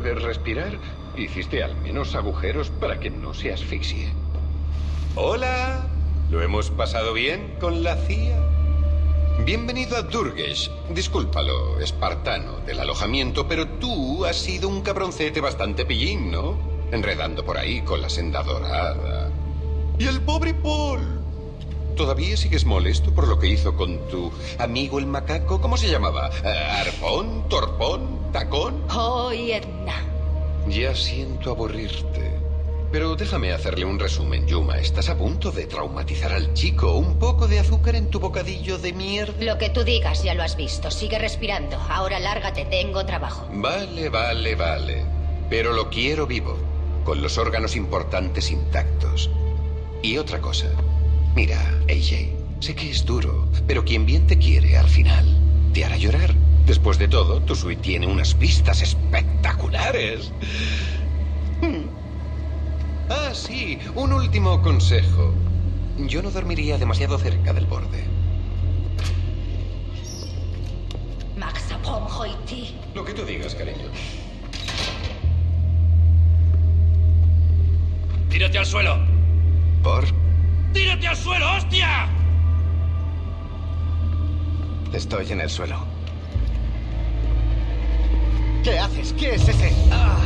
puedes respirar? Hiciste al menos agujeros para que no se asfixie. Hola, ¿lo hemos pasado bien con la CIA? Bienvenido a Durgesh. Discúlpalo, espartano del alojamiento, pero tú has sido un cabroncete bastante pillín, ¿no? Enredando por ahí con la senda dorada. Y el pobre Paul. ¿Todavía sigues molesto por lo que hizo con tu amigo el macaco? ¿Cómo se llamaba? Eh, ¿Arpón? ¿Torpón? ¿Tacón? Oh, Edna. Ya siento aburrirte. Pero déjame hacerle un resumen, Yuma. Estás a punto de traumatizar al chico. Un poco de azúcar en tu bocadillo de mierda. Lo que tú digas, ya lo has visto. Sigue respirando. Ahora lárgate, tengo trabajo. Vale, vale, vale. Pero lo quiero vivo, con los órganos importantes intactos. Y otra cosa. Mira, AJ, sé que es duro, pero quien bien te quiere al final te hará llorar. Después de todo, tu suite tiene unas vistas espectaculares. Hmm. Ah, sí, un último consejo. Yo no dormiría demasiado cerca del borde. Lo que tú digas, cariño. Tírate al suelo. ¿Por? ¡Tírate al suelo, hostia! Estoy en el suelo. ¿Qué haces? ¿Qué es ese? Ah.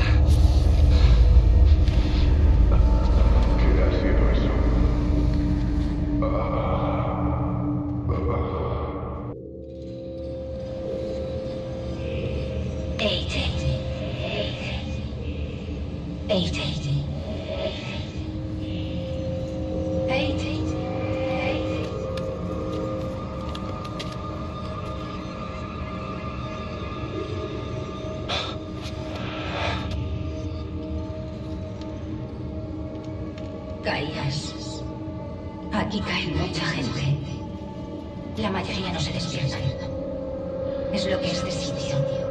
¿Qué ha sido eso? Eight. Eight. Eight. Caías. Aquí cae mucha gente. La mayoría no se despiertan. Es lo que este sitio